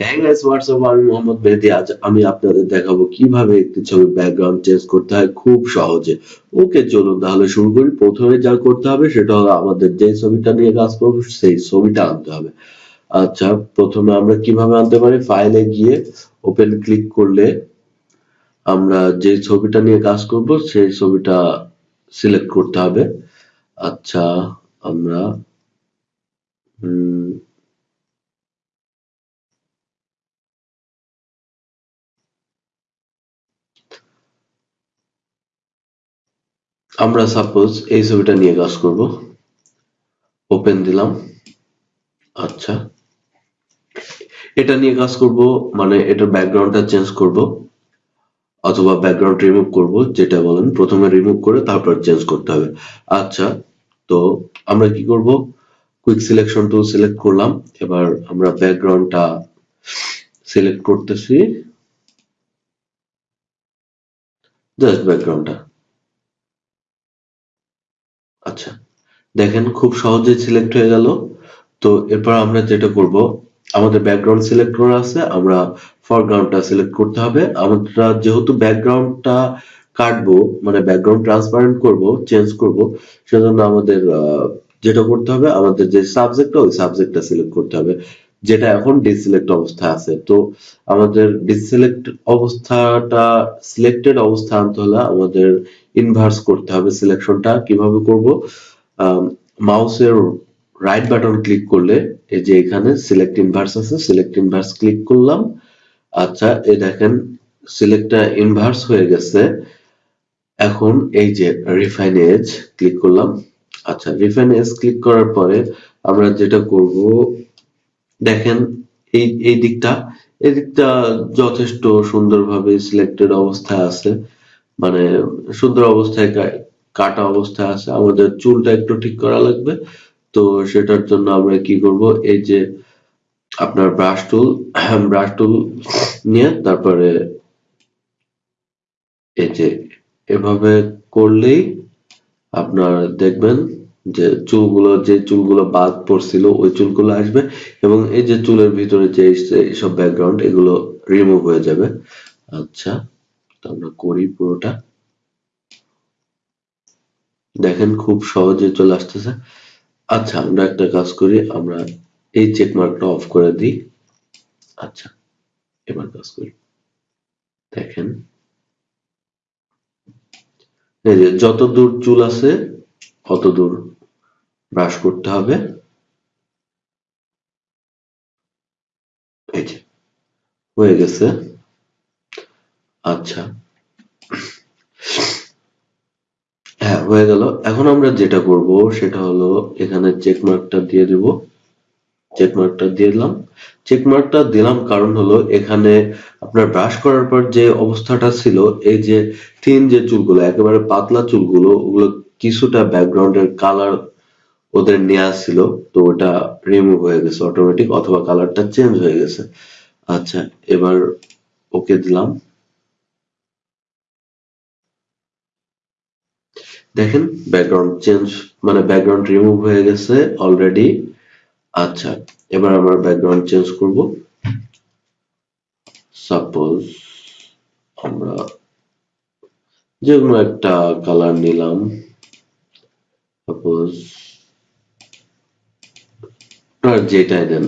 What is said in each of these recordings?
হ্যাঁ guys WhatsApp আমি মোহাম্মদ মেহেদি আজ আমি আপনাদের দেখাবো কীভাবে একটি ছবির ব্যাকগ্রাউন্ড চেঞ্জ করতে হয় খুব সহজে। ওকে চলুন তাহলে শুরু করি। প্রথমে যা করতে হবে সেটা হলো আমাদের যে ছবিটা নিয়ে কাজ করব সেই ছবিটা আনতে হবে। আচ্ছা প্রথমে আমরা কীভাবে আনতে পারি? ফাইলে গিয়ে ওপেন ক্লিক করলে আমরা যে ছবিটা নিয়ে কাজ করব সেই ছবিটা সিলেক্ট করতে হবে। আচ্ছা আমরা উম, আমরা সাপোজ এই ছবিটা নিয়ে কাজ করব। ওপেন দিলাম। আচ্ছা। এটা নিয়ে কাজ করব মানে এটার ব্যাকগ্রাউন্ডটা চেঞ্জ করব, অথবা ব্যাকগ্রাউন্ড রিমুভ করব, যেটা বলেন। প্রথমে রিমুভ করে তারপর চেঞ্জ করতে হবে। আচ্ছা তো আমরা কি করব? কুইক সিলেকশন টুল সিলেক্ট করলাম। এবার আমরা ব্যাকগ্রাউন্ডটা সিলেক্ট করতেছি। জাস্ট ব্যাকগ্রাউন্ডটা আচ্ছা দেখেন খুব সহজে সিলেক্ট হয়ে গেল। তো এরপর আমরা যেটা করব, আমাদের ব্যাকগ্রাউন্ড সিলেক্ট করা আছে, আমরা ফরগ্রাউন্ডটা সিলেক্ট করতে হবে। আমরা যেহেতু ব্যাকগ্রাউন্ডটা কাটবো মানে ব্যাকগ্রাউন্ড ট্রান্সপারেন্ট করব চেঞ্জ করব, সেজন্য আমাদের যেটা করতে হবে, আমাদের যে সাবজেক্টটা ওই সাবজেক্টটা সিলেক্ট করতে হবে, যেটা এখন ডিসিলেক্ট অবস্থা আছে। তো আমাদের ডিসিলেক্ট অবস্থাটা সিলেক্টেড অবস্থা আনতে হলে আমাদের ইনভার্স করতে হবে সিলেকশনটা কীভাবে করব? মাউসের রাইট বাটন ক্লিক করলে এই যে এখানে সিলেক্ট ইনভার্স আছে সিলেক্ট ইনভার্স ক্লিক করলাম। আচ্ছা এই দেখেন সিলেক্টটা ইনভার্স হয়ে গেছে। এখন এই যে রিফাইন এজ ক্লিক করলাম। আচ্ছা রিফাইন এজ ক্লিক করার পরে আমরা যেটা করব, দেখেন এই এই দিকটা এই দিকটা যথেষ্ট সুন্দরভাবে সিলেক্টেড অবস্থায় আছে। মানে সুন্দর অবস্থায় কাটা অবস্থায় আছে। আমাদের চুলটা একটু ঠিক করা লাগবে। তো সেটার জন্য আমরা কি করব? এই যে আপনার ব্রাশ টুল ব্রাশ টুল নিয়ে তারপরে এই যে এভাবে করলেই আপনার দেখবেন যে চুলগুলো যে চুলগুলো বাদ পড়ছিল, ওই চুলগুলো আসবে এবং এই যে চুলের ভিতরে যে এইসব ব্যাকগ্রাউন্ড এগুলো রিমুভ হয়ে যাবে। আচ্ছা। তো আমরা করি পুরোটা। দেখেন খুব সহজে চলে আসতেছে। আচ্ছা আমরা একটা কাজ করি, আমরা এই চেক মার্কটা অফ করে দিই। আচ্ছা এবার কাজ করি। দেখেন। যত দূর চুল আছে অত দূর ব্রাশ করতে হবে। হয়ে গেছে। আচ্ছা। হ্যাঁ হয়ে গেল। এখন আমরা যেটা করব সেটা হলো এখানে চেক মার্কটা দিয়ে দিব। চেক মার্কটা দিয়ে দিলাম। চেক মার্কটা দিলাম কারণ হলো এখানে আপনার ব্রাশ করার পর যে অবস্থাটা ছিল, এই যে থিন যে চুলগুলো, একেবারে পাতলা চুলগুলো, ওগুলো কিছুটা ব্যাকগ্রাউন্ডের কালার ওদের নেওয়া ছিল, তো ওটা রিমুভ হয়ে গেছে অটোমেটিক অথবা কালারটা চেঞ্জ হয়ে গেছে। আচ্ছা এবার ওকে দিলাম। দেখেন ব্যাকগ্রাউন্ড চেঞ্জ মানে ব্যাকগ্রাউন্ড রিমুভ হয়ে গেছে অলরেডি আচ্ছা এবার আমরা ব্যাকগ্রাউন্ড চেঞ্জ করব। সাপোজ আমরা যে কোনো একটা কালার নিলাম। সাপোজ যেটাই দেন,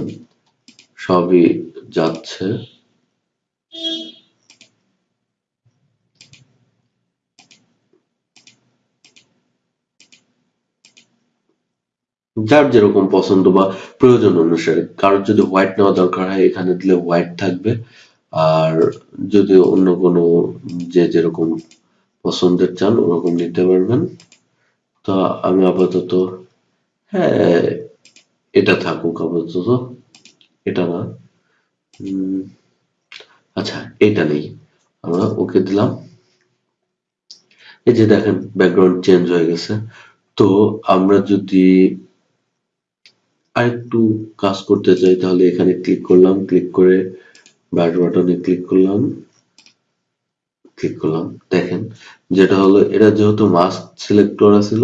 সবই যাচ্ছে। যার যেরকম পছন্দ বা প্রয়োজন অনুসারে। কারোর যদি হোয়াইট নেওয়া দরকার হয়, এখানে দিলে হোয়াইট থাকবে। আর যদি অন্য কোনো যে যেরকম পছন্দের চান, ওরকম নিতে পারবেন। তো আমি আপাতত হ্যাঁ এটা থাকুক আপাতত। এটা না। আচ্ছা এটা নেই। আমরা ওকে দিলাম। এই যে দেখেন ব্যাকগ্রাউন্ড চেঞ্জ হয়ে গেছে। তো আমরা যদি আরেকটু কাজ করতে চাই, তাহলে এখানে ক্লিক করলাম ক্লিক করে ব্যাট বাটনে ক্লিক করলাম। ক্লিক করলাম, দেখেন। যেটা হলো, এটা যেহেতু মাস্ক সিলেক্ট করা ছিল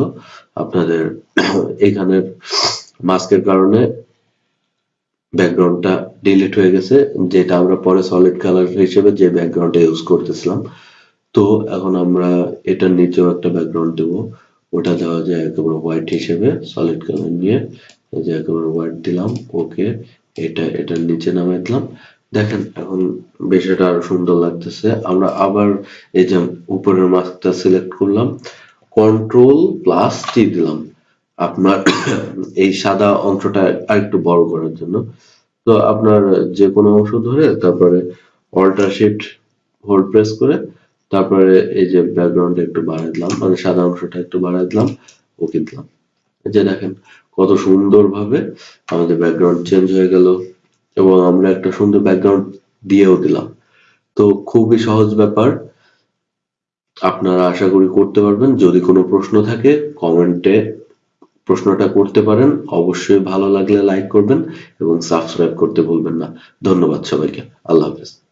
আপনাদের এখানের মাস্কের কারণে ব্যাকগ্রাউন্ডটা ডিলিট হয়ে গেছে, যেটা আমরা পরে সলিড কালার হিসেবে যে ব্যাকগ্রাউন্ডটা ইউজ করতেছিলাম। তো এখন আমরা এটার নিচেও একটা ব্যাকগ্রাউন্ড দেব, ওটা দেওয়া যায় একেবারে হোয়াইট হিসেবে সলিড কালার নিয়ে। যে একেবারে হোয়াইট দিলাম ওকে এটা, এটার নিচে নামাই দিলাম। দেখেন, এখন বিষয়টা আরও সুন্দর লাগতেছে। আমরা আবার এই যে উপরের মাস্কটা সিলেক্ট করলাম কন্ট্রোল প্লাস টি দিলাম। আপনার এই সাদা অংশটা আরেকটু বড় করার জন্য। তো আপনার যে কোনো অংশ ধরে, তারপরে অল্টার শিফট হোল্ড প্রেস করে, তারপরে এই যে ব্যাকগ্রাউন্ডটা একটু বাড়াই দিলাম মানে সাদা অংশটা একটু বাড়াই দিলাম ওকে দিলাম। যে দেখেন কত সুন্দরভাবে আমাদের ব্যাকগ্রাউন্ড চেঞ্জ হয়ে গেল এবং আমরা একটা সুন্দর ব্যাকগ্রাউন্ড দিয়েও দিলাম। তো খুবই সহজ ব্যাপার। আপনারা আশা করি করতে পারবেন। যদি কোনো প্রশ্ন থাকে কমেন্টে প্রশ্নটা করতে পারেন। অবশ্যই ভালো লাগলে লাইক করবেন এবং সাবস্ক্রাইব করতে ভুলবেন না। ধন্যবাদ সবাইকে। আল্লাহ হাফেজ।